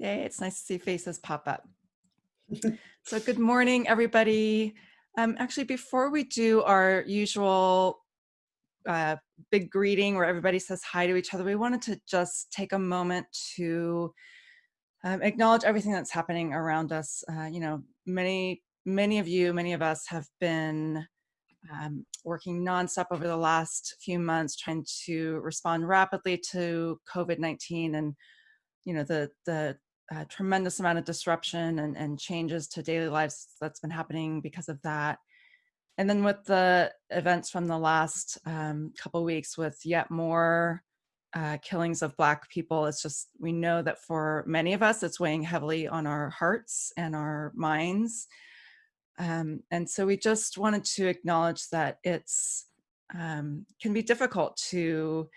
Yay, it's nice to see faces pop up. so good morning, everybody. Um, actually, before we do our usual uh, big greeting where everybody says hi to each other, we wanted to just take a moment to um, acknowledge everything that's happening around us. Uh, you know, many, many of you, many of us have been um, working nonstop over the last few months trying to respond rapidly to COVID-19 and you know the the uh, tremendous amount of disruption and, and changes to daily lives that's been happening because of that. And then with the events from the last um, couple weeks with yet more uh, killings of Black people, it's just, we know that for many of us, it's weighing heavily on our hearts and our minds. Um, and so we just wanted to acknowledge that it's um, can be difficult to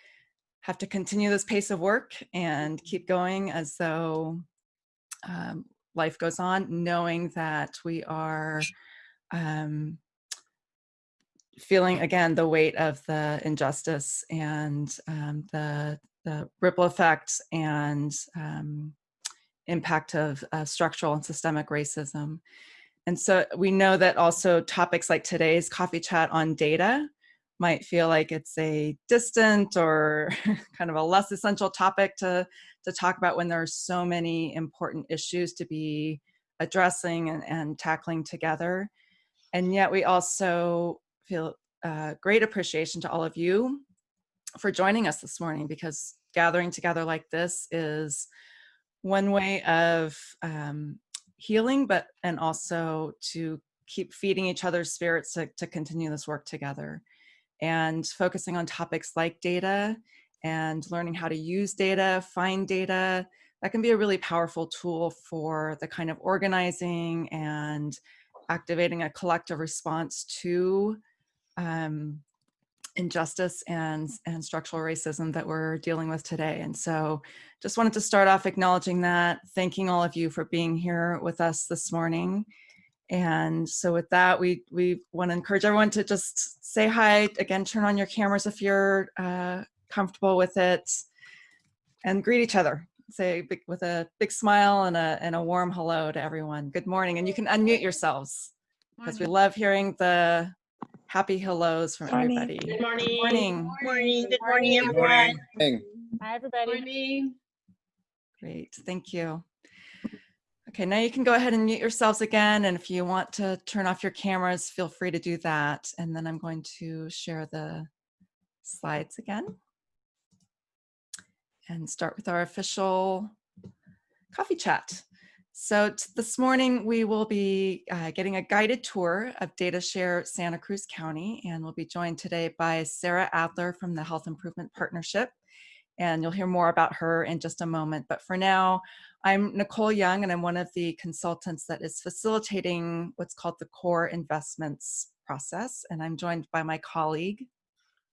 have to continue this pace of work and keep going as though um, life goes on, knowing that we are um, feeling again the weight of the injustice and um, the, the ripple effects and um, impact of uh, structural and systemic racism. And so we know that also topics like today's coffee chat on data might feel like it's a distant or kind of a less essential topic to, to talk about when there are so many important issues to be addressing and, and tackling together. And yet we also feel uh, great appreciation to all of you for joining us this morning because gathering together like this is one way of um, healing, but and also to keep feeding each other's spirits to, to continue this work together and focusing on topics like data and learning how to use data, find data, that can be a really powerful tool for the kind of organizing and activating a collective response to um, injustice and, and structural racism that we're dealing with today. And so just wanted to start off acknowledging that, thanking all of you for being here with us this morning. And so with that, we, we want to encourage everyone to just say hi, again, turn on your cameras if you're uh, comfortable with it, and greet each other. Say big, with a big smile and a, and a warm hello to everyone. Good morning, and you can unmute yourselves because we love hearing the happy hellos from morning. everybody. Good morning. Good morning. Good Morning. Good morning, everyone. Morning. Hi, everybody. Morning. Great, thank you. Okay, now you can go ahead and mute yourselves again. And if you want to turn off your cameras, feel free to do that. And then I'm going to share the slides again and start with our official coffee chat. So this morning we will be uh, getting a guided tour of DataShare Santa Cruz County and we'll be joined today by Sarah Adler from the Health Improvement Partnership and you'll hear more about her in just a moment. But for now, I'm Nicole Young, and I'm one of the consultants that is facilitating what's called the core investments process. And I'm joined by my colleague.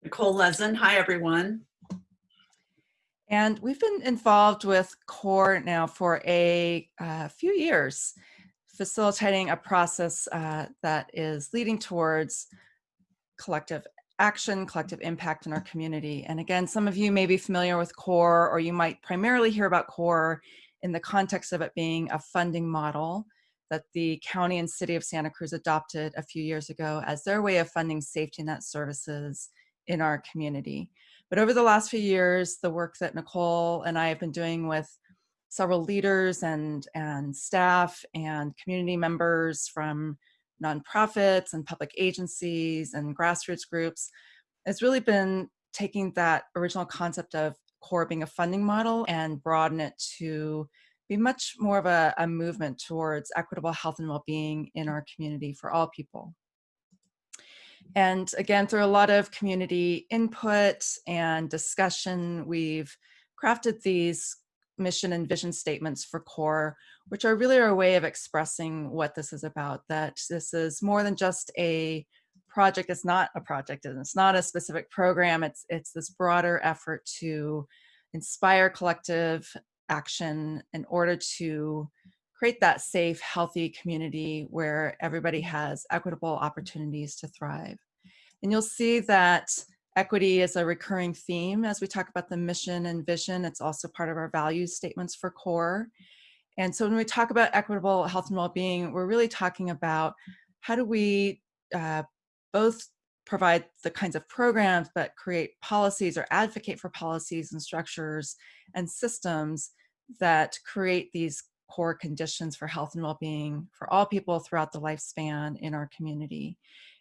Nicole Lezen. Hi, everyone. And we've been involved with CORE now for a uh, few years, facilitating a process uh, that is leading towards collective action, collective impact in our community. And again, some of you may be familiar with CORE, or you might primarily hear about CORE in the context of it being a funding model that the county and city of Santa Cruz adopted a few years ago as their way of funding safety net services in our community. But over the last few years, the work that Nicole and I have been doing with several leaders and, and staff and community members from nonprofits and public agencies and grassroots groups has really been taking that original concept of core being a funding model and broaden it to be much more of a, a movement towards equitable health and well-being in our community for all people. And again, through a lot of community input and discussion, we've crafted these mission and vision statements for CORE, which are really our way of expressing what this is about, that this is more than just a project. It's not a project and it's not a specific program. It's it's this broader effort to inspire collective action in order to create that safe healthy community where everybody has equitable opportunities to thrive. And you'll see that equity is a recurring theme as we talk about the mission and vision. It's also part of our values statements for core. And so when we talk about equitable health and well-being, we're really talking about how do we uh, both provide the kinds of programs, but create policies or advocate for policies and structures and systems that create these core conditions for health and well-being for all people throughout the lifespan in our community.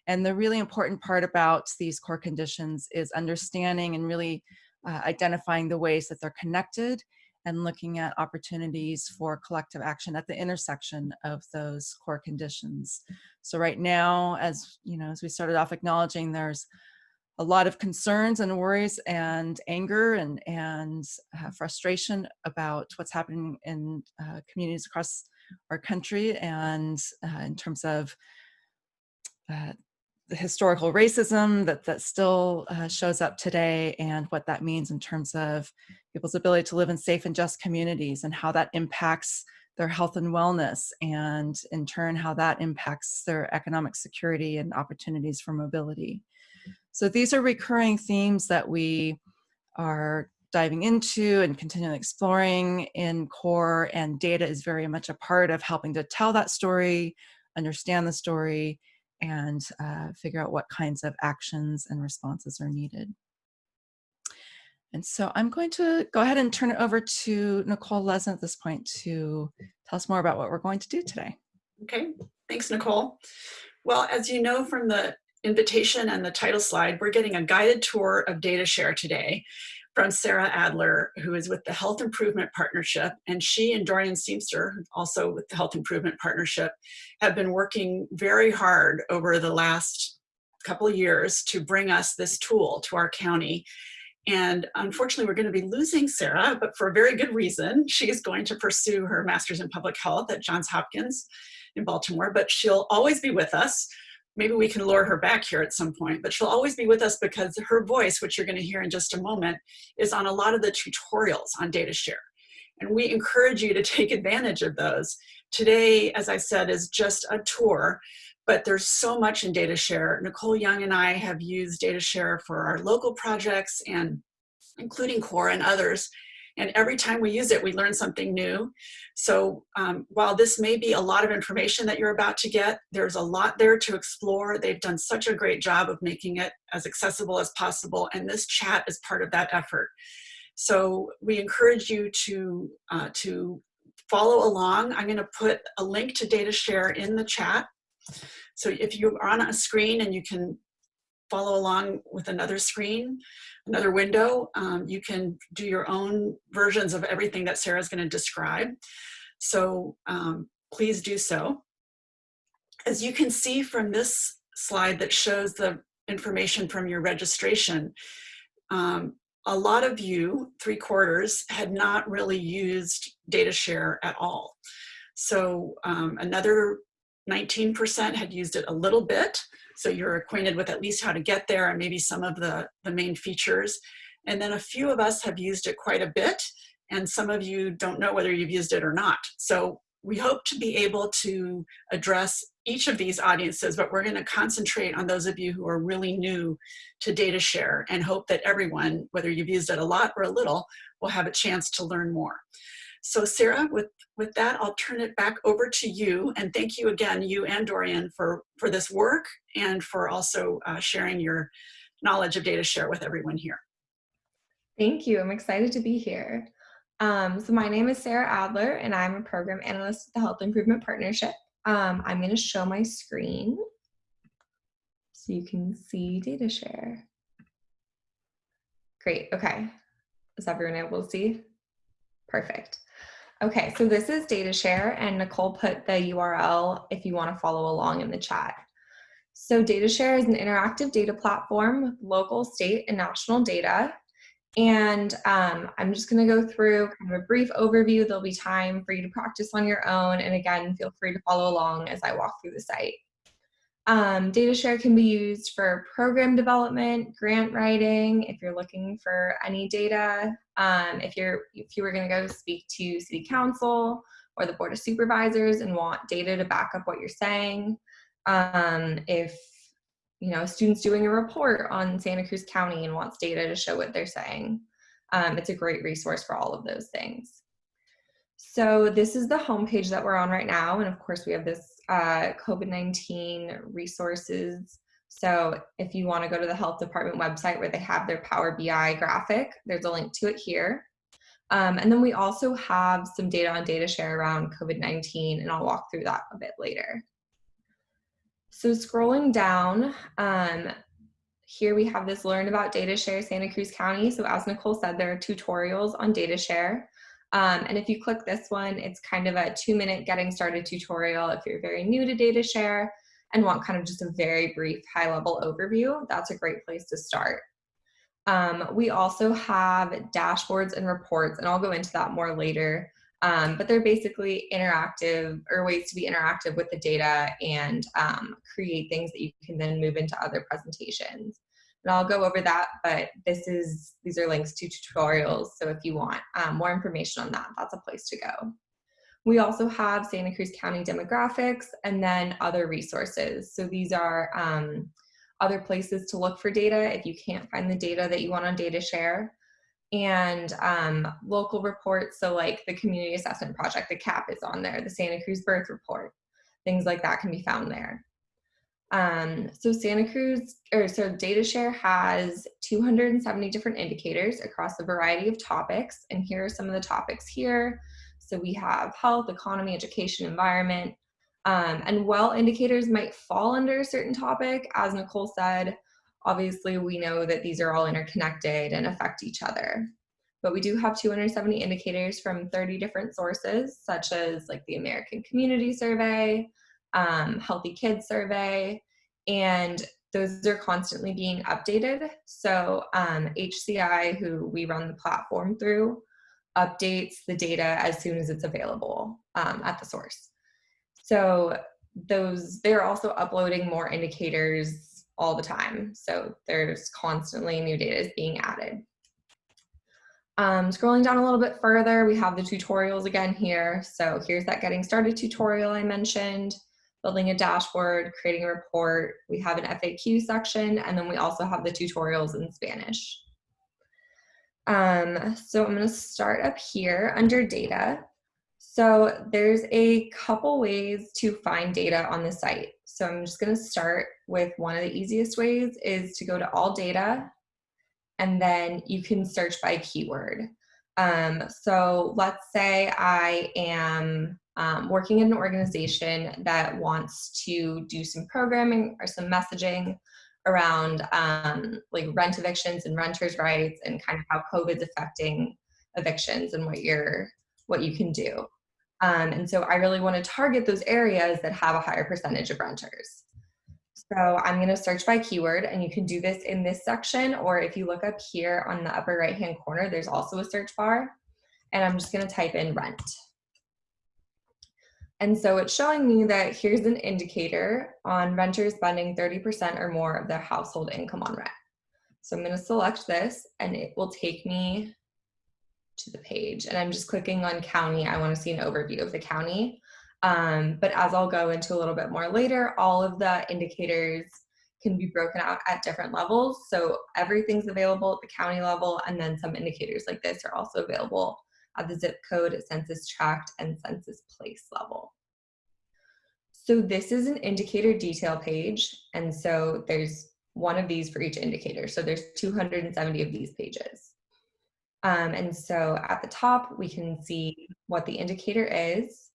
And the really important part about these core conditions is understanding and really uh, identifying the ways that they're connected and looking at opportunities for collective action at the intersection of those core conditions. So right now, as you know, as we started off acknowledging, there's a lot of concerns and worries and anger and, and uh, frustration about what's happening in uh, communities across our country and uh, in terms of uh, the historical racism that, that still uh, shows up today and what that means in terms of people's ability to live in safe and just communities and how that impacts their health and wellness and in turn how that impacts their economic security and opportunities for mobility. So these are recurring themes that we are diving into and continually exploring in core and data is very much a part of helping to tell that story, understand the story, and uh, figure out what kinds of actions and responses are needed. And so I'm going to go ahead and turn it over to Nicole Lezen at this point to tell us more about what we're going to do today. Okay, thanks, Nicole. Well, as you know from the invitation and the title slide, we're getting a guided tour of DataShare today from Sarah Adler, who is with the Health Improvement Partnership. And she and Dorian Seamster, also with the Health Improvement Partnership, have been working very hard over the last couple years to bring us this tool to our county. And unfortunately, we're going to be losing Sarah, but for a very good reason. She is going to pursue her master's in public health at Johns Hopkins in Baltimore, but she'll always be with us maybe we can lure her back here at some point, but she'll always be with us because her voice, which you're gonna hear in just a moment, is on a lot of the tutorials on DataShare. And we encourage you to take advantage of those. Today, as I said, is just a tour, but there's so much in DataShare. Nicole Young and I have used DataShare for our local projects and including CORE and others. And every time we use it, we learn something new. So um, while this may be a lot of information that you're about to get, there's a lot there to explore. They've done such a great job of making it as accessible as possible. And this chat is part of that effort. So we encourage you to, uh, to follow along. I'm gonna put a link to DataShare in the chat. So if you're on a screen and you can follow along with another screen, another window. Um, you can do your own versions of everything that Sarah's going to describe. So um, please do so. As you can see from this slide that shows the information from your registration, um, a lot of you, three quarters, had not really used DataShare at all. So um, another 19% had used it a little bit, so you're acquainted with at least how to get there and maybe some of the, the main features. And then a few of us have used it quite a bit, and some of you don't know whether you've used it or not. So we hope to be able to address each of these audiences, but we're gonna concentrate on those of you who are really new to DataShare and hope that everyone, whether you've used it a lot or a little, will have a chance to learn more. So Sarah, with, with that, I'll turn it back over to you. And thank you again, you and Dorian, for, for this work and for also uh, sharing your knowledge of DataShare with everyone here. Thank you. I'm excited to be here. Um, so my name is Sarah Adler, and I'm a program analyst at the Health Improvement Partnership. Um, I'm going to show my screen so you can see DataShare. Great. Okay. Is everyone able to see? Perfect. Okay, so this is DataShare and Nicole put the URL if you wanna follow along in the chat. So DataShare is an interactive data platform with local, state, and national data. And um, I'm just gonna go through kind of a brief overview. There'll be time for you to practice on your own. And again, feel free to follow along as I walk through the site. Um, DataShare can be used for program development, grant writing, if you're looking for any data, um, if, you're, if you were gonna go speak to city council or the board of supervisors and want data to back up what you're saying, um, if you know, a student's doing a report on Santa Cruz County and wants data to show what they're saying, um, it's a great resource for all of those things. So this is the homepage that we're on right now. And of course we have this uh, COVID-19 resources. So if you wanna to go to the health department website where they have their Power BI graphic, there's a link to it here. Um, and then we also have some data on DataShare around COVID-19 and I'll walk through that a bit later. So scrolling down, um, here we have this learn about DataShare Santa Cruz County. So as Nicole said, there are tutorials on DataShare. Um, and if you click this one, it's kind of a two minute getting started tutorial if you're very new to DataShare and want kind of just a very brief high level overview, that's a great place to start. Um, we also have dashboards and reports, and I'll go into that more later. Um, but they're basically interactive or ways to be interactive with the data and um, create things that you can then move into other presentations. And I'll go over that, but this is these are links to tutorials. So if you want um, more information on that, that's a place to go. We also have Santa Cruz County demographics and then other resources. So these are um, other places to look for data if you can't find the data that you want on DataShare and um, local reports. So like the community assessment project, the CAP is on there, the Santa Cruz birth report, things like that can be found there. Um, so Santa Cruz, or so DataShare has 270 different indicators across a variety of topics. And here are some of the topics here. So we have health, economy, education, environment, um, and while indicators might fall under a certain topic, as Nicole said, obviously we know that these are all interconnected and affect each other. But we do have 270 indicators from 30 different sources, such as like the American Community Survey, um, Healthy Kids Survey, and those are constantly being updated. So um, HCI, who we run the platform through, updates the data as soon as it's available um, at the source. So those they're also uploading more indicators all the time. So there's constantly new data is being added. Um, scrolling down a little bit further, we have the tutorials again here. So here's that getting started tutorial I mentioned, building a dashboard, creating a report. We have an FAQ section, and then we also have the tutorials in Spanish. Um, so I'm gonna start up here under data. So there's a couple ways to find data on the site. So I'm just gonna start with one of the easiest ways is to go to all data and then you can search by keyword. Um, so let's say I am um, working in an organization that wants to do some programming or some messaging around um, like rent evictions and renters' rights and kind of how COVID's affecting evictions and what you're what you can do. Um, and so I really want to target those areas that have a higher percentage of renters. So I'm going to search by keyword and you can do this in this section or if you look up here on the upper right hand corner, there's also a search bar and I'm just going to type in rent. And so it's showing me that here's an indicator on renters spending 30% or more of their household income on rent. So I'm going to select this and it will take me to the page and I'm just clicking on county. I want to see an overview of the county. Um, but as I'll go into a little bit more later, all of the indicators can be broken out at different levels. So everything's available at the county level and then some indicators like this are also available at the zip code, census tract, and census place level. So this is an indicator detail page. And so there's one of these for each indicator. So there's 270 of these pages. Um, and so at the top, we can see what the indicator is.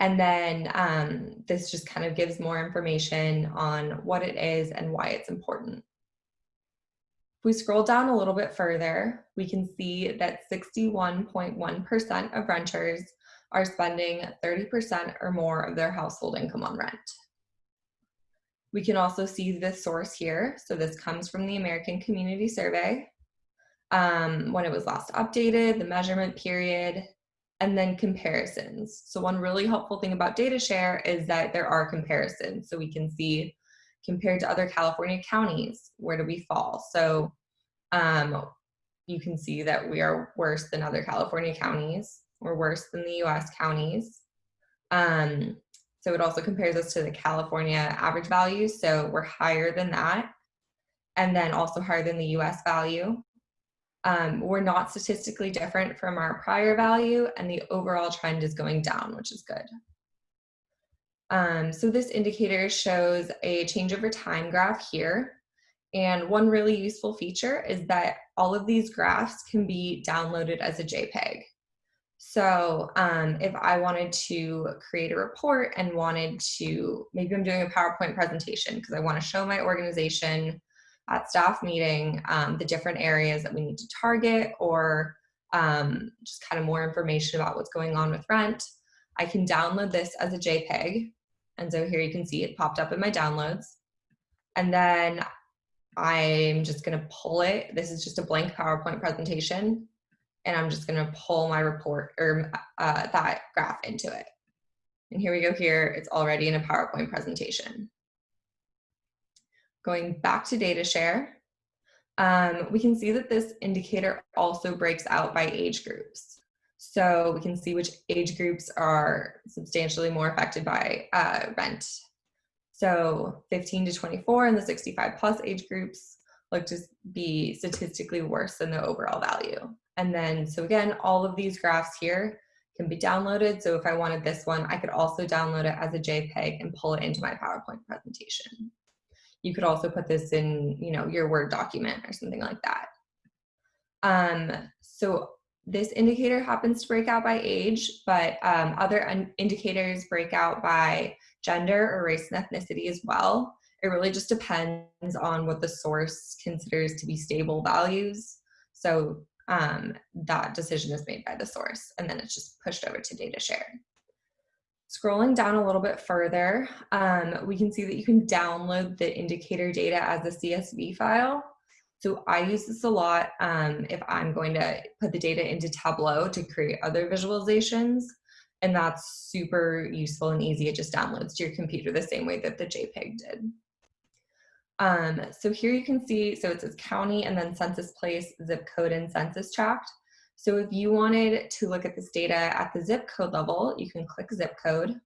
And then um, this just kind of gives more information on what it is and why it's important. If we scroll down a little bit further, we can see that 61.1% of renters are spending 30% or more of their household income on rent. We can also see the source here. So this comes from the American Community Survey um, when it was last updated, the measurement period, and then comparisons. So one really helpful thing about DataShare is that there are comparisons. So we can see compared to other California counties, where do we fall? So um, you can see that we are worse than other California counties. We're worse than the US counties. Um, so it also compares us to the California average value. So we're higher than that. And then also higher than the US value. Um, we're not statistically different from our prior value and the overall trend is going down, which is good. Um, so this indicator shows a change over time graph here. And one really useful feature is that all of these graphs can be downloaded as a JPEG. So um, if I wanted to create a report and wanted to, maybe I'm doing a PowerPoint presentation because I want to show my organization at staff meeting um, the different areas that we need to target or um, just kind of more information about what's going on with rent. I can download this as a JPEG. And so here you can see it popped up in my downloads. And then I'm just gonna pull it. This is just a blank PowerPoint presentation. And I'm just gonna pull my report or uh, that graph into it. And here we go here, it's already in a PowerPoint presentation. Going back to DataShare, um, we can see that this indicator also breaks out by age groups. So we can see which age groups are substantially more affected by uh, rent. So 15 to 24 and the 65 plus age groups look to be statistically worse than the overall value. And then, so again, all of these graphs here can be downloaded. So if I wanted this one, I could also download it as a JPEG and pull it into my PowerPoint presentation. You could also put this in, you know, your Word document or something like that. Um, so this indicator happens to break out by age, but um, other indicators break out by gender or race and ethnicity as well. It really just depends on what the source considers to be stable values. So um, that decision is made by the source and then it's just pushed over to DataShare. Scrolling down a little bit further, um, we can see that you can download the indicator data as a CSV file. So I use this a lot um, if I'm going to put the data into Tableau to create other visualizations. And that's super useful and easy. It just downloads to your computer the same way that the JPEG did. Um, so here you can see, so it says county and then census place, zip code, and census tract. So if you wanted to look at this data at the zip code level, you can click zip code.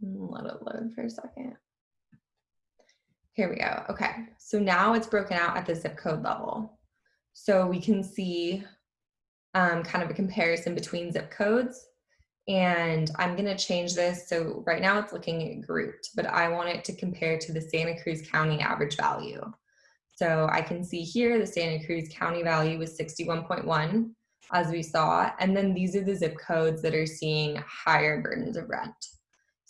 Let it load for a second. Here we go. Okay, so now it's broken out at the zip code level. So we can see um, kind of a comparison between zip codes. And I'm gonna change this. So right now it's looking grouped, but I want it to compare to the Santa Cruz County average value. So I can see here the Santa Cruz County value was 61.1 as we saw. And then these are the zip codes that are seeing higher burdens of rent.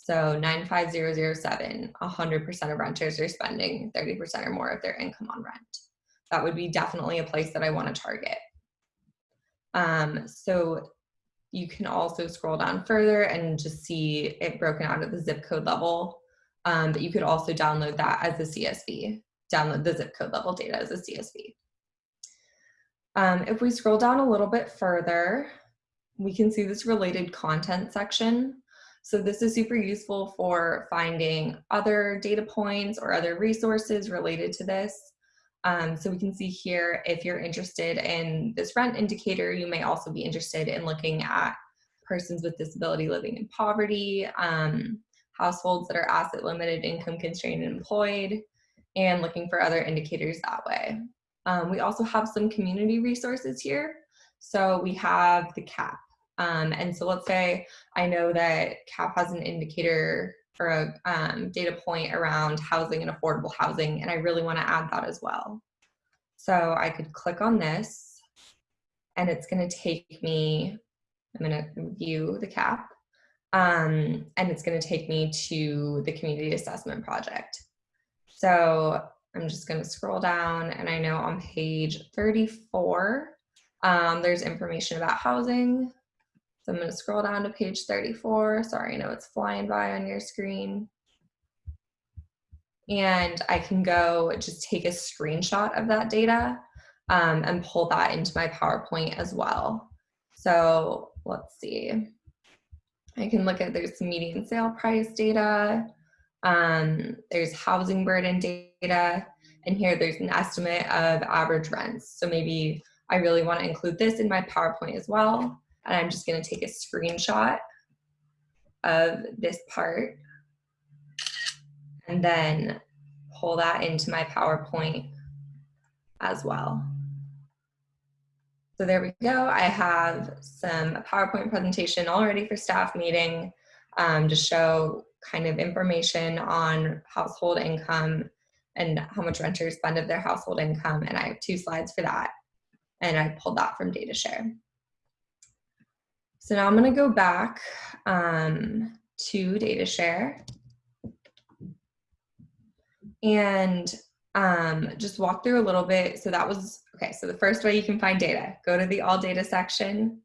So 95007, 100% of renters are spending 30% or more of their income on rent. That would be definitely a place that I want to target. Um, so you can also scroll down further and just see it broken out at the zip code level. Um, but you could also download that as a CSV, download the zip code level data as a CSV. Um, if we scroll down a little bit further, we can see this related content section. So this is super useful for finding other data points or other resources related to this. Um, so we can see here, if you're interested in this rent indicator, you may also be interested in looking at persons with disability living in poverty, um, households that are asset limited, income constrained, and employed, and looking for other indicators that way. Um, we also have some community resources here. So we have the CAP, um, and so let's say I know that CAP has an indicator or a um, data point around housing and affordable housing, and I really want to add that as well. So I could click on this, and it's going to take me, I'm going to view the CAP, um, and it's going to take me to the community assessment project. So I'm just going to scroll down, and I know on page 34, um, there's information about housing, so I'm going to scroll down to page 34. Sorry, I know it's flying by on your screen. And I can go just take a screenshot of that data um, and pull that into my PowerPoint as well. So let's see. I can look at, there's median sale price data. Um, there's housing burden data. And here there's an estimate of average rents. So maybe I really want to include this in my PowerPoint as well. And I'm just gonna take a screenshot of this part and then pull that into my PowerPoint as well. So there we go. I have some PowerPoint presentation already for staff meeting um, to show kind of information on household income and how much renters spend of their household income. And I have two slides for that. And I pulled that from DataShare. So now I'm gonna go back um, to DataShare and um, just walk through a little bit. So that was, okay, so the first way you can find data, go to the all data section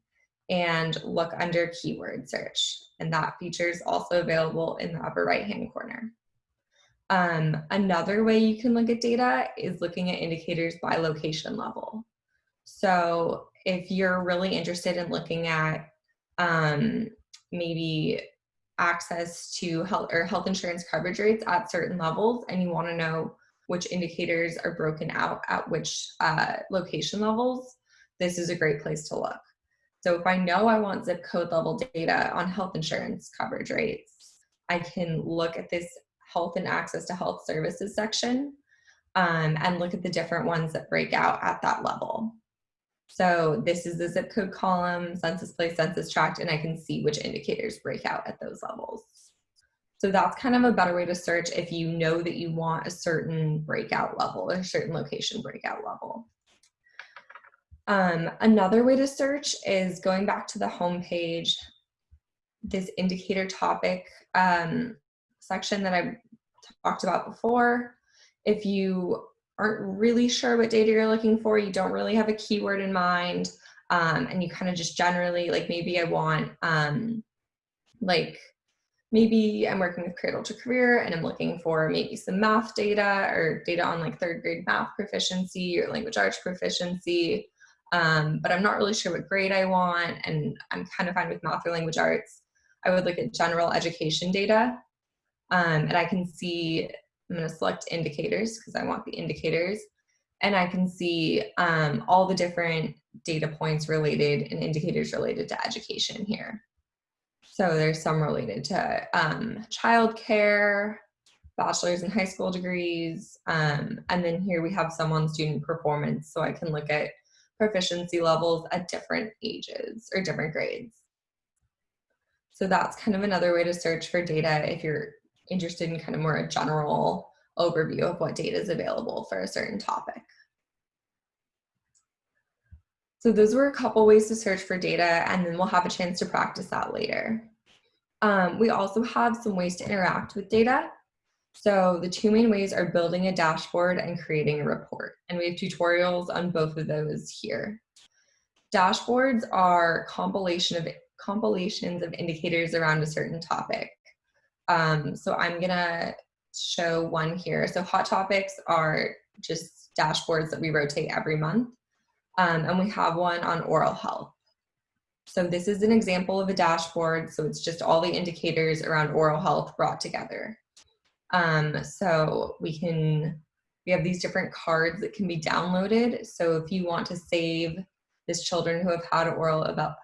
and look under keyword search. And that feature is also available in the upper right hand corner. Um, another way you can look at data is looking at indicators by location level. So if you're really interested in looking at um, maybe access to health or health insurance coverage rates at certain levels and you want to know which indicators are broken out at which uh, location levels, this is a great place to look. So if I know I want zip code level data on health insurance coverage rates, I can look at this health and access to health services section um, and look at the different ones that break out at that level. So this is the zip code column, census place, census tract, and I can see which indicators break out at those levels. So that's kind of a better way to search if you know that you want a certain breakout level a certain location breakout level. Um, another way to search is going back to the home page, this indicator topic um, section that I talked about before. If you aren't really sure what data you're looking for, you don't really have a keyword in mind, um, and you kind of just generally, like maybe I want, um, like maybe I'm working with Cradle to Career and I'm looking for maybe some math data or data on like third grade math proficiency or language arts proficiency, um, but I'm not really sure what grade I want and I'm kind of fine with math or language arts. I would look at general education data um, and I can see, I'm gonna select indicators because I want the indicators and I can see um, all the different data points related and indicators related to education here. So there's some related to um, childcare, bachelor's and high school degrees, um, and then here we have some on student performance so I can look at proficiency levels at different ages or different grades. So that's kind of another way to search for data if you're interested in kind of more a general overview of what data is available for a certain topic. So those were a couple ways to search for data and then we'll have a chance to practice that later. Um, we also have some ways to interact with data. So the two main ways are building a dashboard and creating a report. And we have tutorials on both of those here. Dashboards are compilation of compilations of indicators around a certain topic. Um, so I'm gonna show one here. So hot topics are just dashboards that we rotate every month. Um, and we have one on oral health. So this is an example of a dashboard. So it's just all the indicators around oral health brought together. Um, so we can, we have these different cards that can be downloaded. So if you want to save this children who have had oral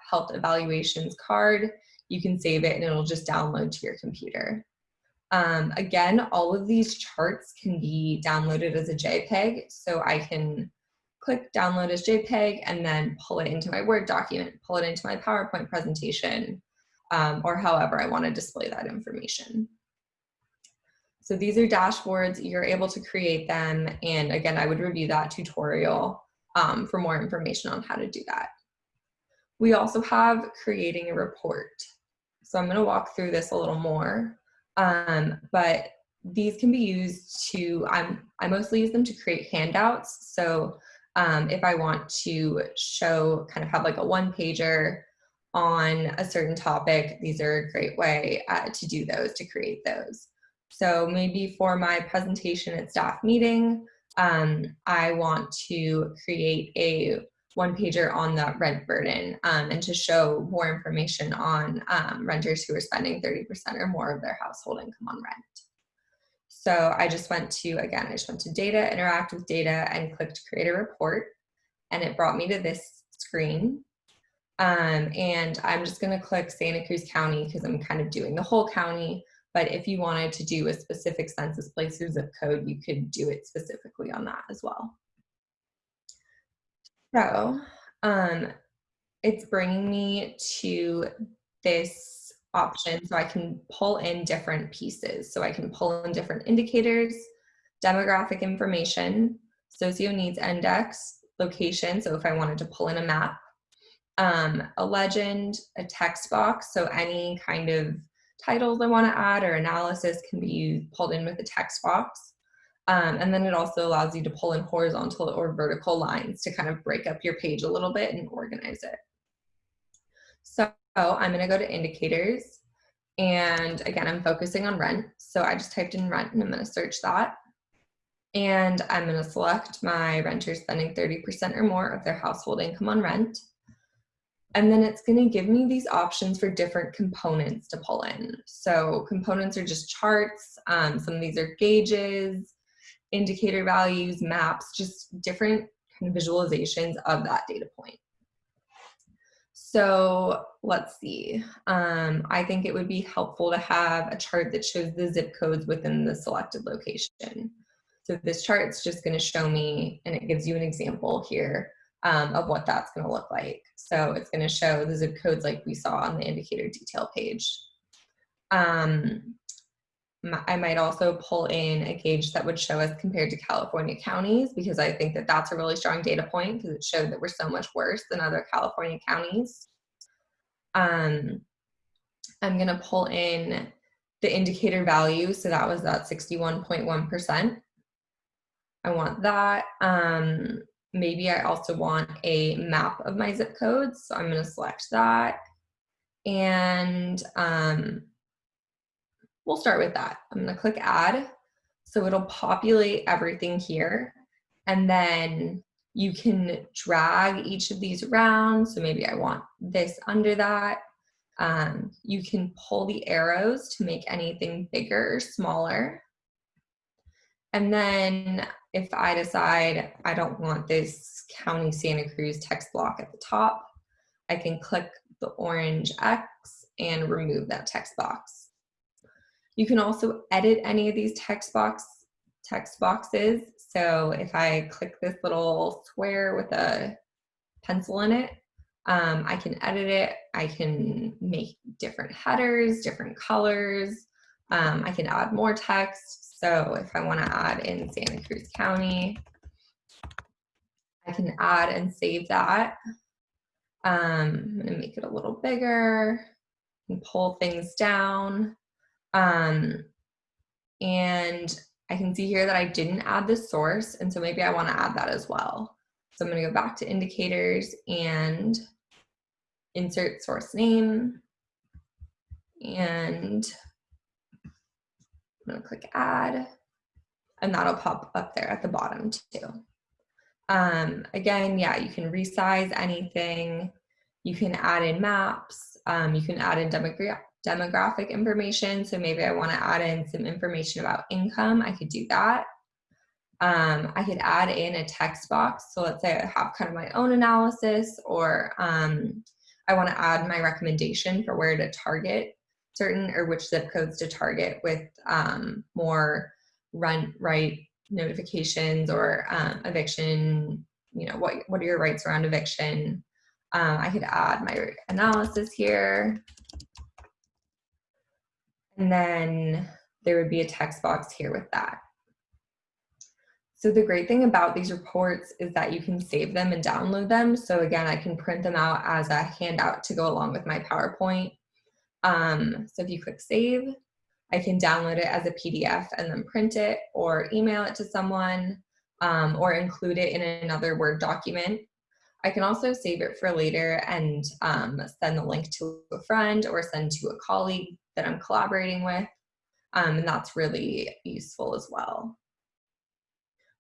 health evaluations card, you can save it and it'll just download to your computer. Um, again, all of these charts can be downloaded as a JPEG. So I can click download as JPEG and then pull it into my Word document, pull it into my PowerPoint presentation, um, or however I want to display that information. So these are dashboards, you're able to create them. And again, I would review that tutorial um, for more information on how to do that. We also have creating a report. So I'm gonna walk through this a little more, um, but these can be used to, I'm, I mostly use them to create handouts. So um, if I want to show, kind of have like a one pager on a certain topic, these are a great way uh, to do those, to create those. So maybe for my presentation at staff meeting, um, I want to create a one pager on the rent burden um, and to show more information on um, renters who are spending 30% or more of their household income on rent. So I just went to, again, I just went to data, interact with data and clicked create a report and it brought me to this screen. Um, and I'm just gonna click Santa Cruz County because I'm kind of doing the whole county. But if you wanted to do a specific census place or zip code, you could do it specifically on that as well. So um, it's bringing me to this option so I can pull in different pieces. So I can pull in different indicators, demographic information, SocioNeeds Index, location. So if I wanted to pull in a map, um, a legend, a text box. So any kind of titles I want to add or analysis can be pulled in with a text box. Um, and then it also allows you to pull in horizontal or vertical lines to kind of break up your page a little bit and organize it. So I'm going to go to indicators. And again, I'm focusing on rent. So I just typed in rent and I'm going to search that. And I'm going to select my renters spending 30% or more of their household income on rent. And then it's going to give me these options for different components to pull in. So components are just charts. Um, some of these are gauges, indicator values, maps, just different kind of visualizations of that data point. So let's see. Um, I think it would be helpful to have a chart that shows the zip codes within the selected location. So this chart is just going to show me, and it gives you an example here um, of what that's going to look like. So it's going to show the zip codes like we saw on the indicator detail page. Um, I might also pull in a gauge that would show us compared to California counties because I think that that's a really strong data point because it showed that we're so much worse than other California counties. Um, I'm going to pull in the indicator value. So that was that 61.1%. I want that. Um, maybe I also want a map of my zip codes. So I'm going to select that. And um, we'll start with that. I'm going to click add. So it'll populate everything here. And then you can drag each of these around. So maybe I want this under that. Um, you can pull the arrows to make anything bigger or smaller. And then if I decide I don't want this County Santa Cruz text block at the top, I can click the orange X and remove that text box. You can also edit any of these text box text boxes. So if I click this little square with a pencil in it, um, I can edit it. I can make different headers, different colors. Um, I can add more text. So if I want to add in Santa Cruz County, I can add and save that. Um, I'm going to make it a little bigger and pull things down. Um, and I can see here that I didn't add the source, and so maybe I want to add that as well. So I'm going to go back to indicators and insert source name. And I'm to click add, and that'll pop up there at the bottom too. Um, again, yeah, you can resize anything. You can add in maps. Um, you can add in demogra demographic information. So maybe I want to add in some information about income. I could do that. Um, I could add in a text box. So let's say I have kind of my own analysis or um, I want to add my recommendation for where to target certain or which zip codes to target with um, more rent right notifications or um, eviction, you know, what, what are your rights around eviction? Um, I could add my analysis here. And then there would be a text box here with that. So the great thing about these reports is that you can save them and download them. So again, I can print them out as a handout to go along with my PowerPoint. Um, so if you click save, I can download it as a PDF and then print it or email it to someone um, or include it in another Word document. I can also save it for later and um, send the link to a friend or send to a colleague that I'm collaborating with. Um, and that's really useful as well.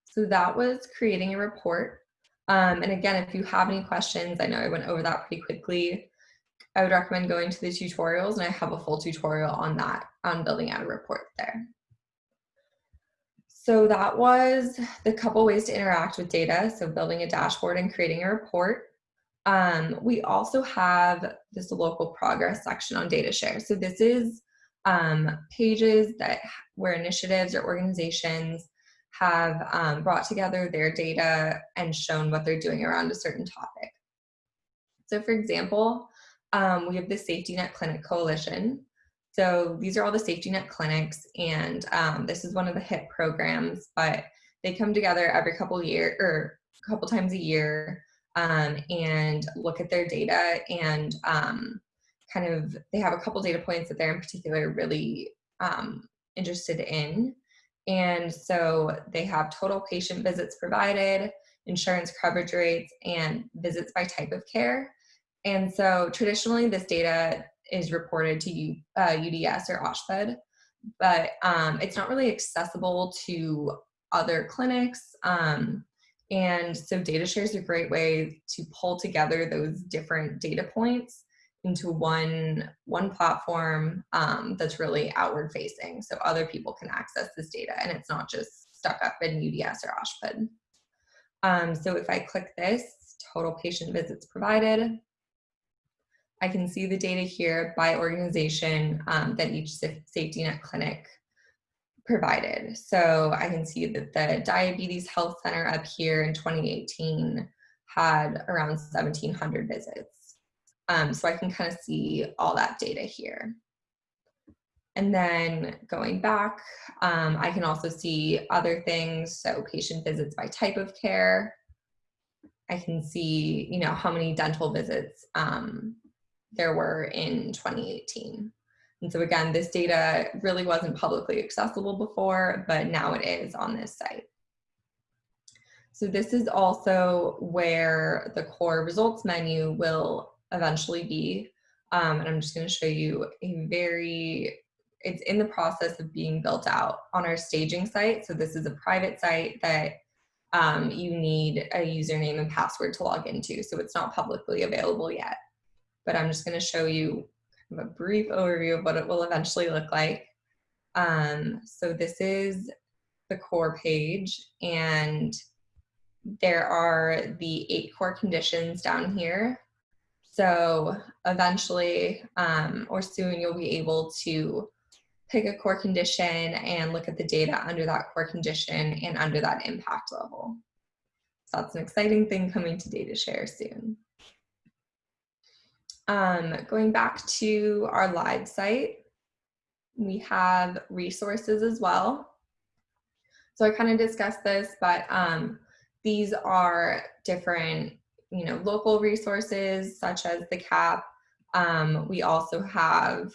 So that was creating a report. Um, and again, if you have any questions, I know I went over that pretty quickly. I would recommend going to the tutorials and I have a full tutorial on that, on building out a report there. So that was the couple ways to interact with data. So building a dashboard and creating a report. Um, we also have this local progress section on DataShare. So this is um, pages that where initiatives or organizations have um, brought together their data and shown what they're doing around a certain topic. So for example, um, we have the Safety Net Clinic Coalition. So these are all the safety net clinics and um, this is one of the HIP programs, but they come together every couple year or a couple times a year um, and look at their data and um, kind of, they have a couple data points that they're in particular really um, interested in. And so they have total patient visits provided, insurance coverage rates, and visits by type of care. And so traditionally this data is reported to U, uh, UDS or OSHPD, but um, it's not really accessible to other clinics. Um, and so DataShare is a great way to pull together those different data points into one, one platform um, that's really outward facing. So other people can access this data and it's not just stuck up in UDS or OSHPD. Um, so if I click this, total patient visits provided, I can see the data here by organization um, that each safety net clinic provided. So I can see that the Diabetes Health Center up here in 2018 had around 1700 visits. Um, so I can kind of see all that data here. And then going back, um, I can also see other things. So patient visits by type of care. I can see, you know, how many dental visits um, there were in 2018. And so again, this data really wasn't publicly accessible before, but now it is on this site. So this is also where the core results menu will eventually be. Um, and I'm just gonna show you a very, it's in the process of being built out on our staging site. So this is a private site that um, you need a username and password to log into. So it's not publicly available yet but I'm just gonna show you a brief overview of what it will eventually look like. Um, so this is the core page and there are the eight core conditions down here. So eventually um, or soon you'll be able to pick a core condition and look at the data under that core condition and under that impact level. So that's an exciting thing coming to DataShare soon. Um, going back to our live site, we have resources as well. So I kind of discussed this, but um, these are different, you know, local resources such as the CAP. Um, we also have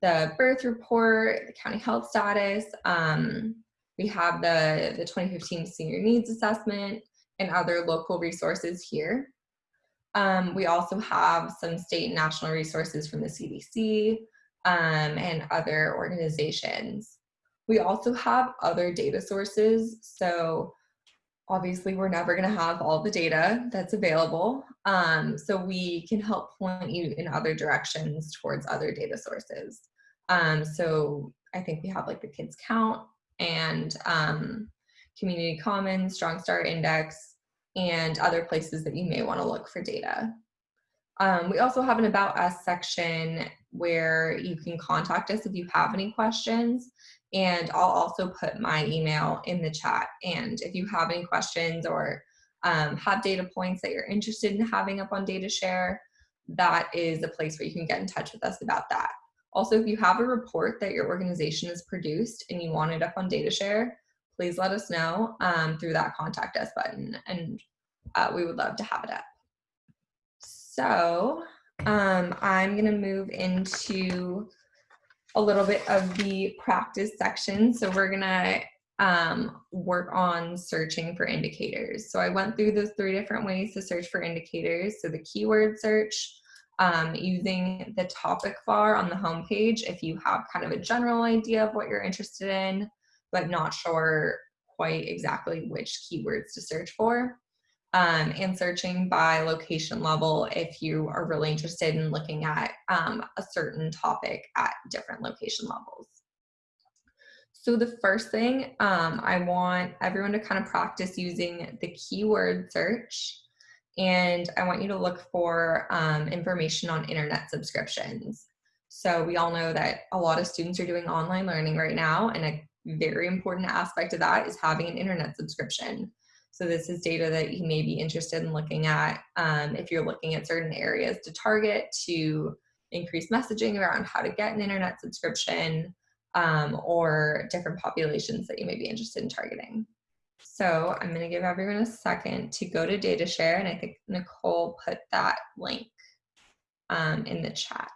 the birth report, the county health status. Um, we have the, the 2015 senior needs assessment and other local resources here. Um, we also have some state and national resources from the CDC um, and other organizations. We also have other data sources. So obviously we're never gonna have all the data that's available. Um, so we can help point you in other directions towards other data sources. Um, so I think we have like the Kids Count and um, Community Commons, Strong Star Index, and other places that you may want to look for data. Um, we also have an About Us section where you can contact us if you have any questions. And I'll also put my email in the chat. And if you have any questions or um, have data points that you're interested in having up on DataShare, that is a place where you can get in touch with us about that. Also, if you have a report that your organization has produced and you want it up on DataShare, please let us know um, through that contact us button and uh, we would love to have it up. So um, I'm gonna move into a little bit of the practice section. So we're gonna um, work on searching for indicators. So I went through those three different ways to search for indicators. So the keyword search, um, using the topic bar on the home page if you have kind of a general idea of what you're interested in but not sure quite exactly which keywords to search for. Um, and searching by location level if you are really interested in looking at um, a certain topic at different location levels. So the first thing um, I want everyone to kind of practice using the keyword search and I want you to look for um, information on internet subscriptions. So we all know that a lot of students are doing online learning right now and a very important aspect of that is having an internet subscription. So this is data that you may be interested in looking at um, if you're looking at certain areas to target to increase messaging around how to get an internet subscription um, or different populations that you may be interested in targeting. So I'm going to give everyone a second to go to DataShare and I think Nicole put that link um, in the chat.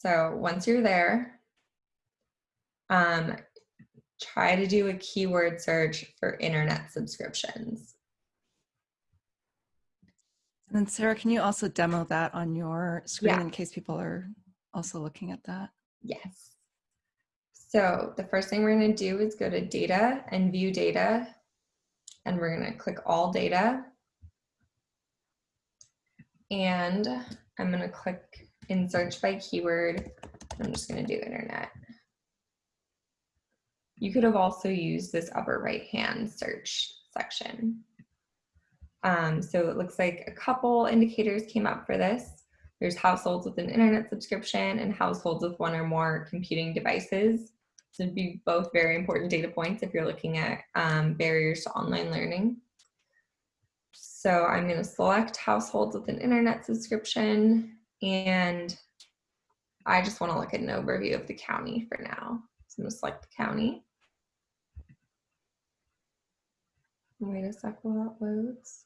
So once you're there, um, try to do a keyword search for internet subscriptions. And then Sarah, can you also demo that on your screen Yeah. in case people are also looking at that? Yes. So the first thing we're going to do is go to data and view data. And we're going to click all data. And I'm going to click in search by keyword. I'm just going to do internet. You could have also used this upper right hand search section. Um, so it looks like a couple indicators came up for this. There's households with an internet subscription and households with one or more computing devices. So it'd be both very important data points if you're looking at um, barriers to online learning. So I'm going to select households with an internet subscription and I just want to look at an overview of the county for now. So I'm going to select the county. Wait a sec while that loads.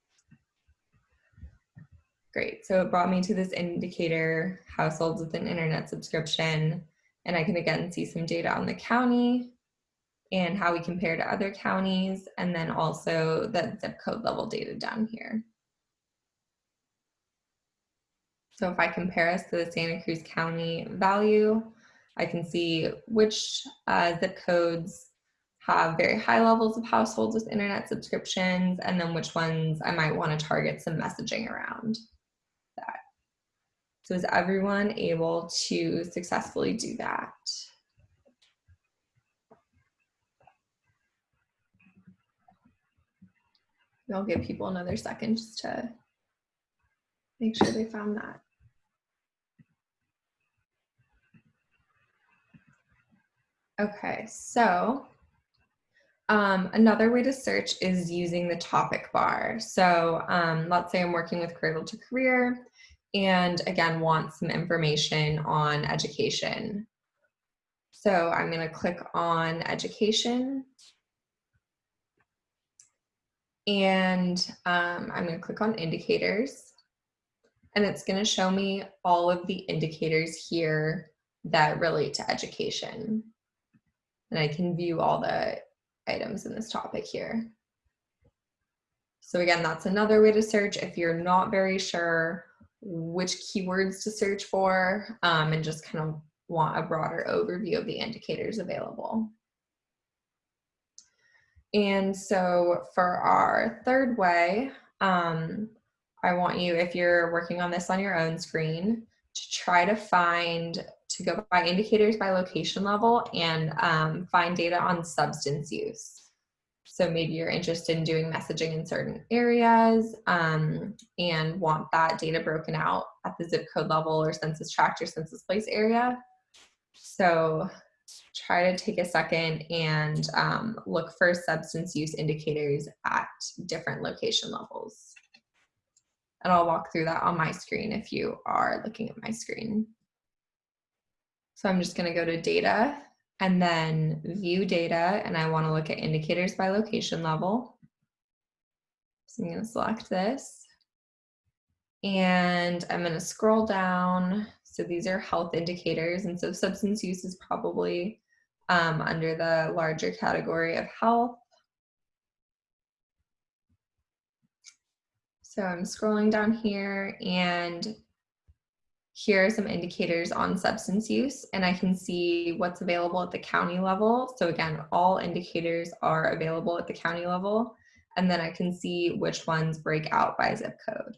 Great, so it brought me to this indicator, households with an internet subscription, and I can again see some data on the county and how we compare to other counties, and then also the zip code level data down here. So if I compare us to the Santa Cruz County value, I can see which uh, zip codes have very high levels of households with internet subscriptions, and then which ones I might want to target some messaging around that. So is everyone able to successfully do that? I'll give people another second just to make sure they found that. Okay, so um, another way to search is using the topic bar. So um, let's say I'm working with Cradle to Career and again want some information on education. So I'm going to click on education and um, I'm going to click on indicators and it's going to show me all of the indicators here that relate to education. And I can view all the items in this topic here. So again, that's another way to search if you're not very sure which keywords to search for um, and just kind of want a broader overview of the indicators available. And so for our third way, um, I want you, if you're working on this on your own screen, to try to find, to go by indicators by location level and um, find data on substance use. So maybe you're interested in doing messaging in certain areas um, and want that data broken out at the zip code level or census tract or census place area. So try to take a second and um, look for substance use indicators at different location levels. And I'll walk through that on my screen if you are looking at my screen. So I'm just gonna go to data and then view data and I wanna look at indicators by location level. So I'm gonna select this and I'm gonna scroll down. So these are health indicators and so substance use is probably um, under the larger category of health. So I'm scrolling down here and here are some indicators on substance use and I can see what's available at the county level. So again, all indicators are available at the county level and then I can see which ones break out by zip code.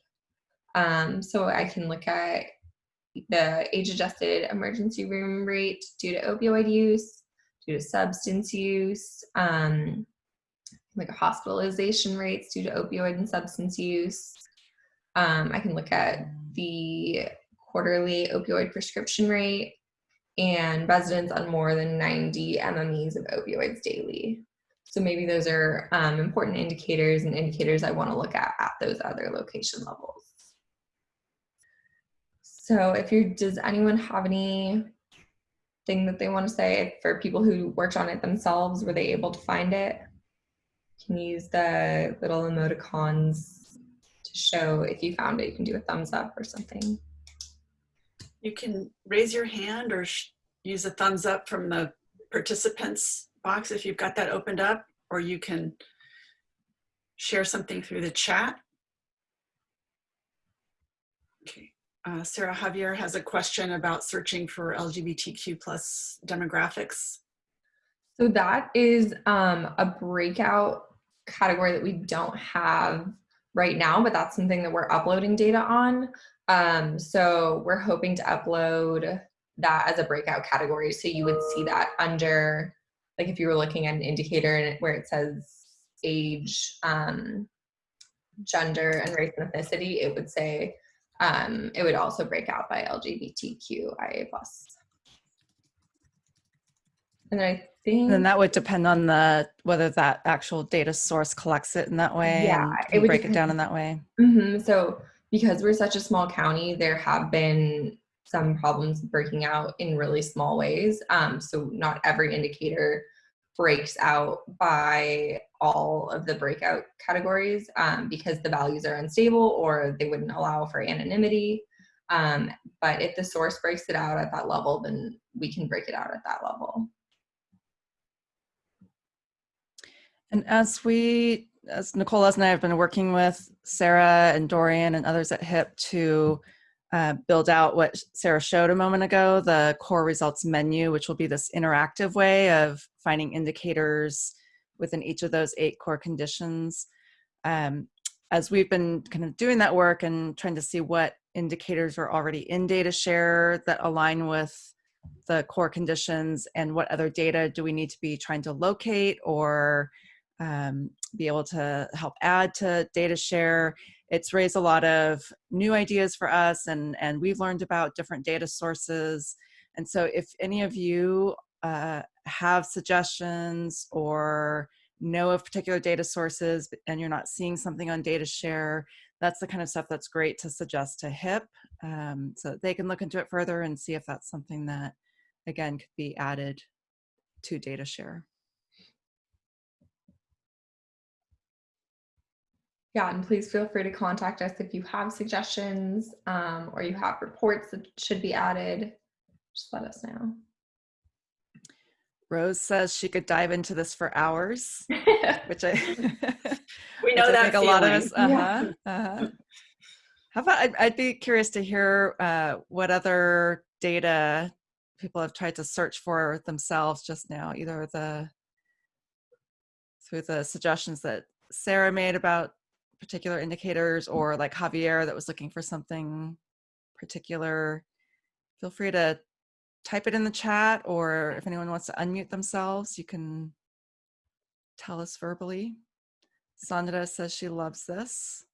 Um, so I can look at the age adjusted emergency room rate due to opioid use, due to substance use, um, like hospitalization rates due to opioid and substance use. Um, I can look at the quarterly opioid prescription rate and residents on more than 90 MMEs of opioids daily. So maybe those are um, important indicators and indicators I want to look at at those other location levels. So if you does anyone have any thing that they want to say for people who worked on it themselves? Were they able to find it? Can you use the little emoticons to show if you found it. You can do a thumbs up or something. You can raise your hand or use a thumbs up from the participants box if you've got that opened up, or you can share something through the chat. Okay. Uh, Sarah Javier has a question about searching for LGBTQ plus demographics. So that is um, a breakout category that we don't have right now, but that's something that we're uploading data on. Um, so we're hoping to upload that as a breakout category. So you would see that under, like if you were looking at an indicator where it says age, um, gender, and race and ethnicity, it would say um, it would also break out by LGBTQIA plus. And I think then that would depend on the whether that actual data source collects it in that way. Yeah, it would break depend. it down in that way. Mm-hmm. So because we're such a small county, there have been some problems breaking out in really small ways. Um, so not every indicator breaks out by all of the breakout categories um, because the values are unstable or they wouldn't allow for anonymity. Um, but if the source breaks it out at that level, then we can break it out at that level. And as we, as Nicola and I have been working with Sarah and Dorian and others at HIP to uh, build out what Sarah showed a moment ago, the core results menu, which will be this interactive way of finding indicators within each of those eight core conditions. Um, as we've been kind of doing that work and trying to see what indicators are already in DataShare that align with the core conditions and what other data do we need to be trying to locate or um, be able to help add to DataShare. It's raised a lot of new ideas for us and and we've learned about different data sources. And so if any of you uh, have suggestions or know of particular data sources and you're not seeing something on DataShare that's the kind of stuff that's great to suggest to HIP um, so they can look into it further and see if that's something that again could be added to DataShare yeah, and please feel free to contact us if you have suggestions um, or you have reports that should be added. Just let us know. Rose says she could dive into this for hours, which I we know that a lot of us. Uh-huh, yeah. uh-huh. How about I'd, I'd, be curious to hear uh, what other data people have tried to search for themselves just now, either the through the suggestions that Sarah made about particular indicators or like Javier that was looking for something particular, feel free to type it in the chat or if anyone wants to unmute themselves, you can tell us verbally. Sandra says she loves this.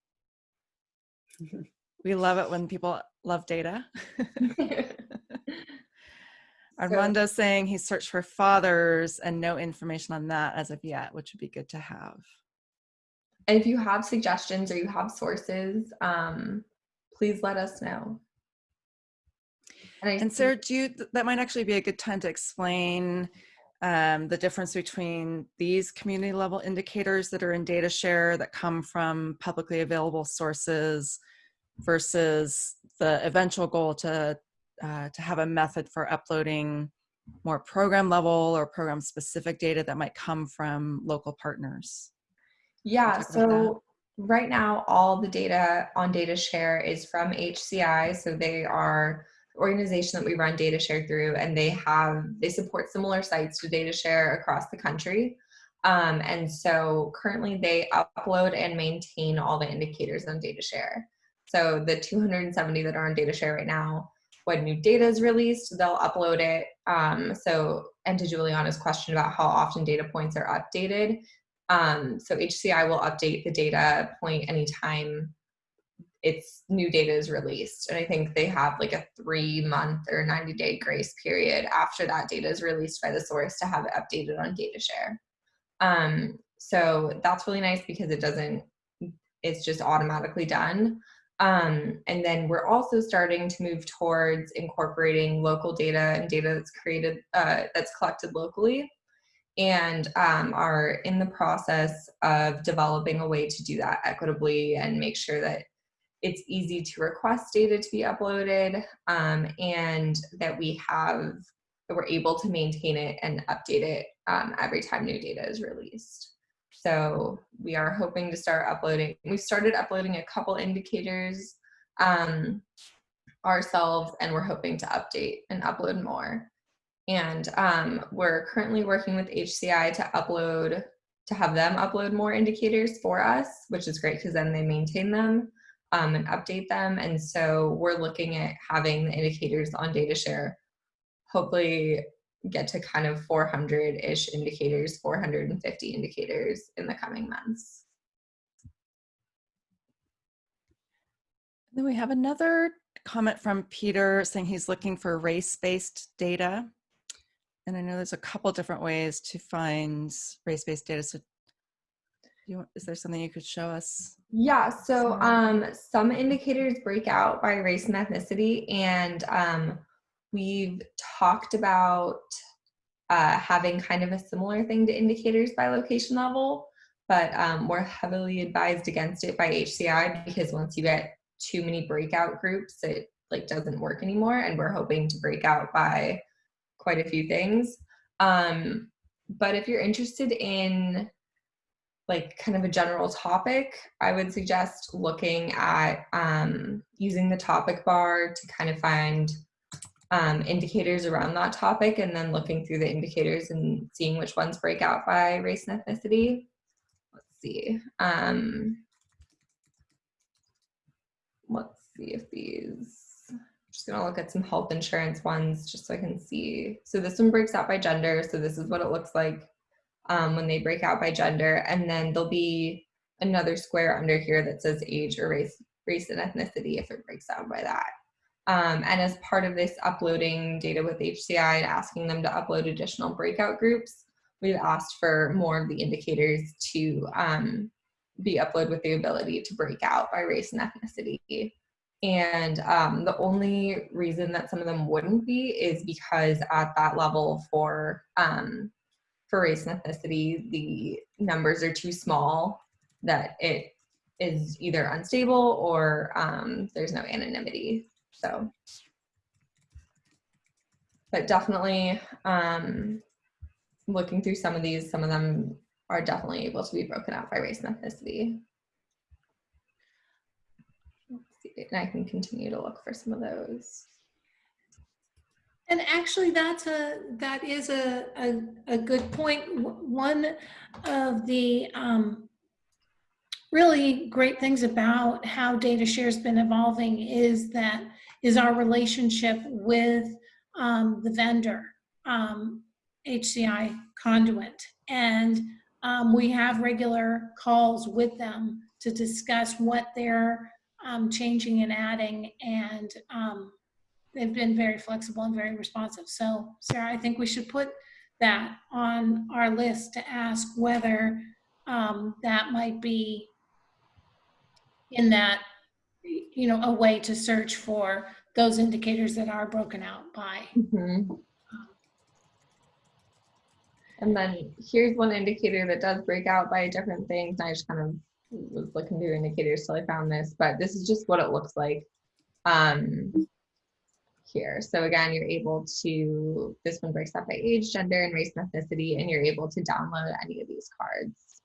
we love it when people love data. Armando so, saying he searched for fathers and no information on that as of yet, which would be good to have. And if you have suggestions or you have sources, um, please let us know. And, and Sarah, do you, that might actually be a good time to explain um, the difference between these community level indicators that are in DataShare that come from publicly available sources versus the eventual goal to uh, to have a method for uploading more program level or program specific data that might come from local partners. Yeah, so right now all the data on DataShare is from HCI. So they are the organization that we run DataShare through and they have, they support similar sites to DataShare across the country. Um, and so currently they upload and maintain all the indicators on DataShare. So the 270 that are on DataShare right now, when new data is released, they'll upload it. Um, so, and to Juliana's question about how often data points are updated, um, so HCI will update the data point anytime it's new data is released. And I think they have like a three month or 90 day grace period after that data is released by the source to have it updated on DataShare. Um, so that's really nice because it doesn't, it's just automatically done. Um, and then we're also starting to move towards incorporating local data and data that's created, uh, that's collected locally and um, are in the process of developing a way to do that equitably and make sure that it's easy to request data to be uploaded um, and that we have that we're able to maintain it and update it um, every time new data is released. So we are hoping to start uploading we've started uploading a couple indicators um, ourselves and we're hoping to update and upload more and um, we're currently working with HCI to upload to have them upload more indicators for us which is great because then they maintain them um, and update them. And so we're looking at having the indicators on DataShare, hopefully get to kind of 400-ish indicators, 450 indicators in the coming months. Then we have another comment from Peter saying he's looking for race-based data. And I know there's a couple different ways to find race-based data. So you, is there something you could show us? Yeah, so um, some indicators break out by race and ethnicity, and um, we've talked about uh, having kind of a similar thing to indicators by location level, but um, we're heavily advised against it by HCI because once you get too many breakout groups, it like doesn't work anymore, and we're hoping to break out by quite a few things. Um, but if you're interested in like kind of a general topic, I would suggest looking at um, using the topic bar to kind of find um, indicators around that topic and then looking through the indicators and seeing which ones break out by race and ethnicity. Let's see. Um, let's see if these, just gonna look at some health insurance ones just so I can see. So this one breaks out by gender. So this is what it looks like um, when they break out by gender. And then there'll be another square under here that says age or race, race and ethnicity if it breaks out by that. Um, and as part of this uploading data with HCI and asking them to upload additional breakout groups, we've asked for more of the indicators to um, be uploaded with the ability to break out by race and ethnicity. And um, the only reason that some of them wouldn't be is because at that level for um, for race and ethnicity, the numbers are too small that it is either unstable or um, there's no anonymity. So, but definitely um, looking through some of these, some of them are definitely able to be broken out by race and ethnicity. And I can continue to look for some of those. And actually, that's a that is a a, a good point. One of the um, really great things about how DataShare has been evolving is that is our relationship with um, the vendor, um, HCI Conduent, and um, we have regular calls with them to discuss what they're um, changing and adding and um, they've been very flexible and very responsive. So Sarah, I think we should put that on our list to ask whether um, that might be in that, you know, a way to search for those indicators that are broken out by. Mm -hmm. And then here's one indicator that does break out by different things. I just kind of was looking through indicators till I found this, but this is just what it looks like. Um, here. So again, you're able to, this one breaks up by age, gender, and race and ethnicity, and you're able to download any of these cards.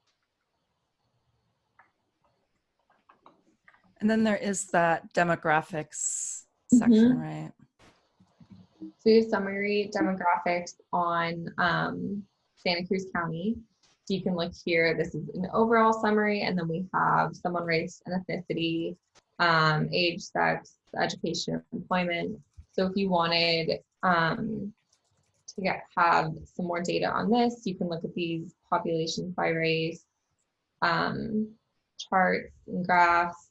And then there is that demographics section, mm -hmm. right? So you have summary demographics on um, Santa Cruz County. So you can look here, this is an overall summary, and then we have someone race and ethnicity, um, age, sex, education, employment, so if you wanted um, to get have some more data on this, you can look at these populations by race um, charts and graphs.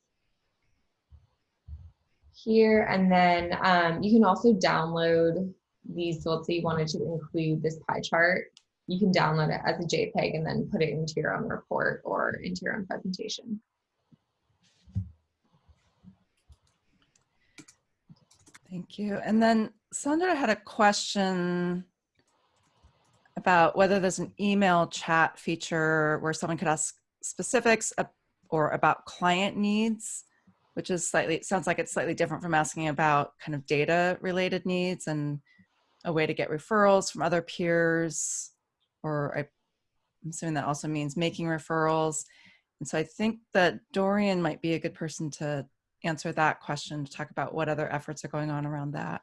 here. And then um, you can also download these. So let's say you wanted to include this pie chart. You can download it as a JPEG and then put it into your own report or into your own presentation. Thank you. And then Sandra had a question about whether there's an email chat feature where someone could ask specifics or about client needs, which is slightly, sounds like it's slightly different from asking about kind of data related needs and a way to get referrals from other peers, or I- I'm assuming that also means making referrals. And so I think that Dorian might be a good person to answer that question to talk about what other efforts are going on around that.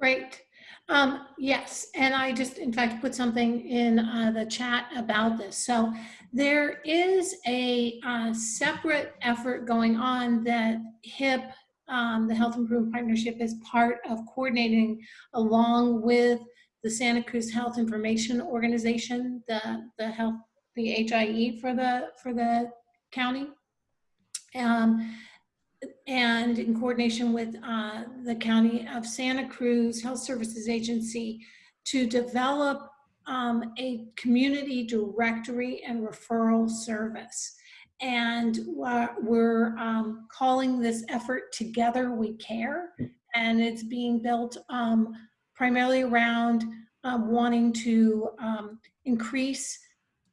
Great. Um, yes, and I just, in fact, put something in uh, the chat about this. So there is a uh, separate effort going on that HIP, um, the Health Improvement Partnership, is part of coordinating along with the Santa Cruz Health Information Organization, the the health, the HIE for the for the county. Um, and in coordination with uh, the County of Santa Cruz Health Services Agency to develop um, a community directory and referral service. And we're, um, calling this effort Together We Care. And it's being built um, primarily around um, wanting to um, increase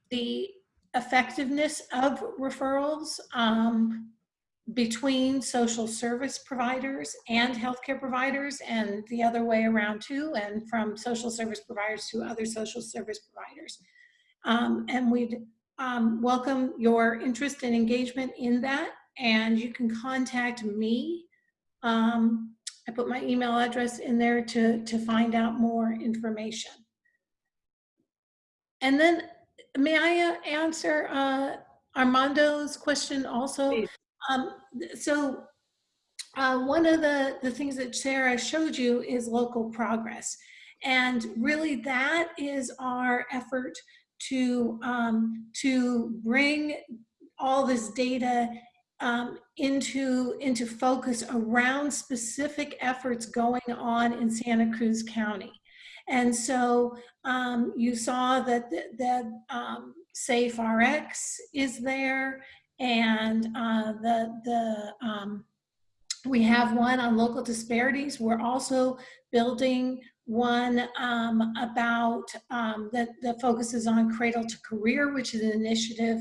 the effectiveness of referrals um, between social service providers and healthcare providers and the other way around too, and from social service providers to other social service providers. Um, and we'd um, welcome your interest and engagement in that. And you can contact me. Um, I put my email address in there to, to find out more information. And then may I uh, answer uh, Armando's question also? Um, so uh, one of the, the things that Sarah showed you is local progress. And really that is our effort to, um, to bring all this data um, into, into focus around specific efforts going on in Santa Cruz County. And so um, you saw that, that um, SafeRx is there and uh, the the um, we have one on local disparities. We're also building one um, about um, that that focuses on cradle to career, which is an initiative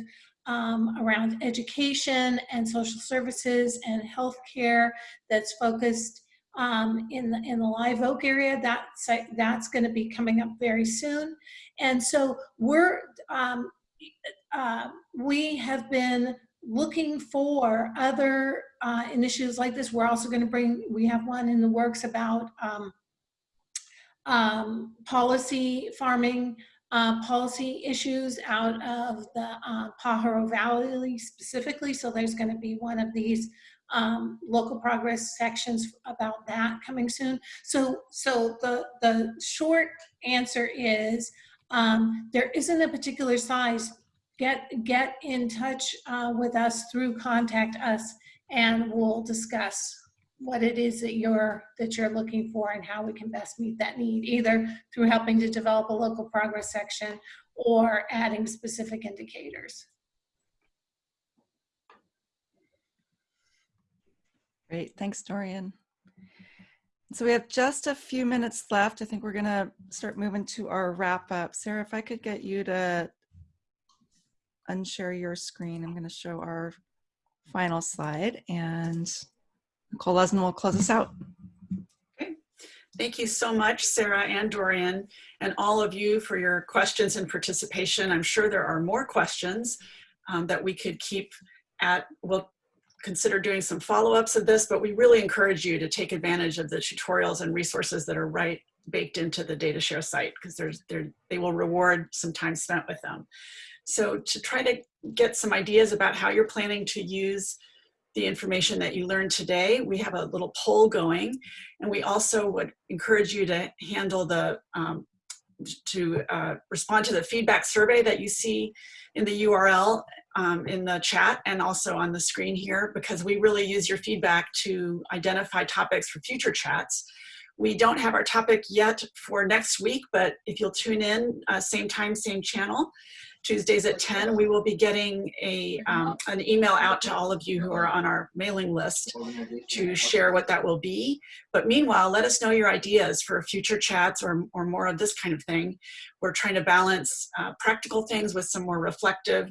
um, around education and social services and healthcare that's focused um, in the in the Live Oak area. That's that's going to be coming up very soon, and so we're um, uh, we have been looking for other uh, initiatives like this. We're also going to bring, we have one in the works about um, um, policy farming, uh, policy issues out of the uh, Pajaro Valley specifically. So there's going to be one of these um, local progress sections about that coming soon. So, so the, the short answer is um, there isn't a particular size get get in touch uh, with us through contact us and we'll discuss what it is that you're that you're looking for and how we can best meet that need either through helping to develop a local progress section or adding specific indicators Great, thanks, Dorian. So we have just a few minutes left. I think we're gonna start moving to our wrap up. Sarah, if I could get you to unshare your screen, I'm gonna show our final slide and Nicole Lesman will close us out. Okay. Thank you so much, Sarah and Dorian, and all of you for your questions and participation. I'm sure there are more questions um, that we could keep at. We'll consider doing some follow-ups of this, but we really encourage you to take advantage of the tutorials and resources that are right baked into the DataShare site because there's they will reward some time spent with them. So to try to get some ideas about how you're planning to use the information that you learned today, we have a little poll going, and we also would encourage you to handle the, um, to uh, respond to the feedback survey that you see in the URL um, in the chat and also on the screen here because we really use your feedback to identify topics for future chats. We don't have our topic yet for next week, but if you'll tune in, uh, same time, same channel, Tuesdays at 10, we will be getting a, um, an email out to all of you who are on our mailing list to share what that will be. But meanwhile, let us know your ideas for future chats or, or more of this kind of thing. We're trying to balance uh, practical things with some more reflective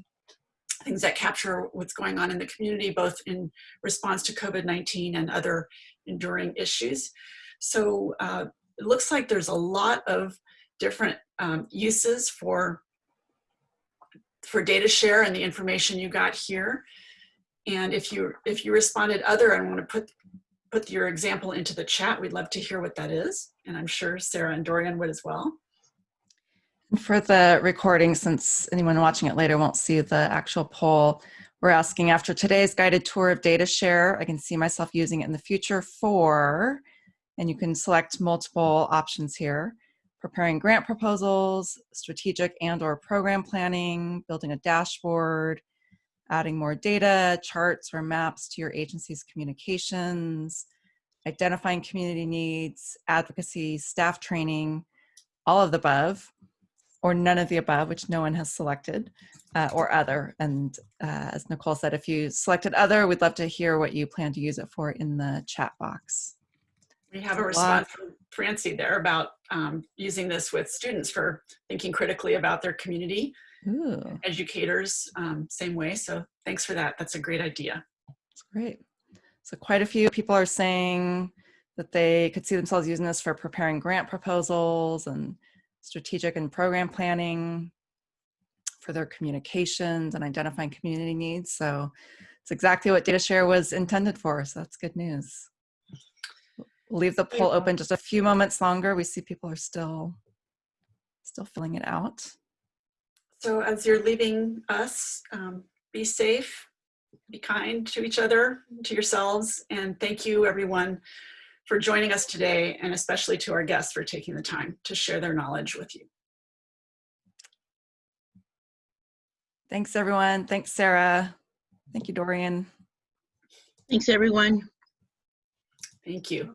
things that capture what's going on in the community, both in response to COVID-19 and other enduring issues. So uh, it looks like there's a lot of different um, uses for for DataShare and the information you got here. And if you if you responded other and want to put put your example into the chat, we'd love to hear what that is. And I'm sure Sarah and Dorian would as well. For the recording, since anyone watching it later won't see the actual poll, we're asking after today's guided tour of DataShare, I can see myself using it in the future for, and you can select multiple options here, preparing grant proposals, strategic and or program planning, building a dashboard, adding more data, charts or maps to your agency's communications, identifying community needs, advocacy, staff training, all of the above, or none of the above, which no one has selected, uh, or other. And uh, as Nicole said, if you selected other, we'd love to hear what you plan to use it for in the chat box. We have a A lot. response from Francie there about um, using this with students for thinking critically about their community, Ooh, educators, um, same way. So thanks for that. That's a great idea. that's great. So quite a few people are saying that they could see themselves using this for preparing grant proposals and strategic and program planning for their communications and identifying community needs. So it's exactly what DataShare was intended for. So that's good news. We'll leave the poll open just a few moments longer. We see people are still still filling it out. So as you're leaving us, um, be safe, be kind to each other, to yourselves, and thank you everyone for joining us today, and especially to our guests for taking the time to share their knowledge with you. Thanks everyone. Thanks Sarah. Thank you Dorian. Thanks, everyone. Thank you.